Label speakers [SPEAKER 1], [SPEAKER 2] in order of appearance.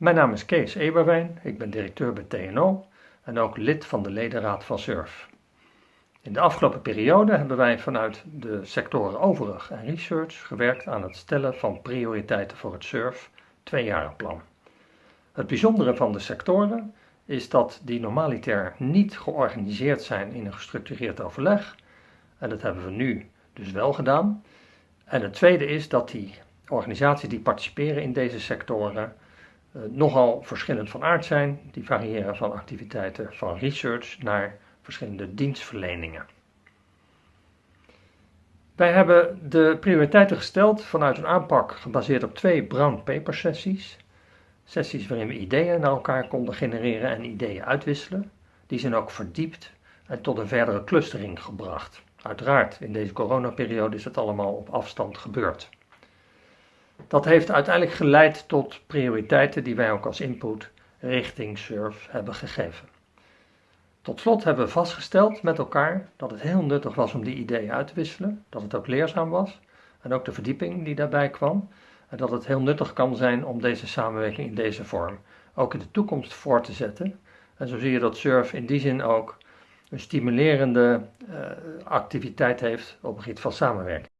[SPEAKER 1] Mijn naam is Kees Eberwijn, ik ben directeur bij TNO en ook lid van de ledenraad van SURF. In de afgelopen periode hebben wij vanuit de sectoren overig en research gewerkt aan het stellen van prioriteiten voor het SURF tweejarenplan. Het bijzondere van de sectoren is dat die normaliter niet georganiseerd zijn in een gestructureerd overleg. En dat hebben we nu dus wel gedaan. En het tweede is dat die organisaties die participeren in deze sectoren nogal verschillend van aard zijn. Die variëren van activiteiten van research naar verschillende dienstverleningen. Wij hebben de prioriteiten gesteld vanuit een aanpak gebaseerd op twee brown paper sessies. Sessies waarin we ideeën naar elkaar konden genereren en ideeën uitwisselen. Die zijn ook verdiept en tot een verdere clustering gebracht. Uiteraard, in deze coronaperiode is het allemaal op afstand gebeurd. Dat heeft uiteindelijk geleid tot prioriteiten die wij ook als input richting SURF hebben gegeven. Tot slot hebben we vastgesteld met elkaar dat het heel nuttig was om die ideeën uit te wisselen, dat het ook leerzaam was en ook de verdieping die daarbij kwam en dat het heel nuttig kan zijn om deze samenwerking in deze vorm ook in de toekomst voor te zetten. En zo zie je dat SURF in die zin ook een stimulerende uh, activiteit heeft op het gebied van samenwerking.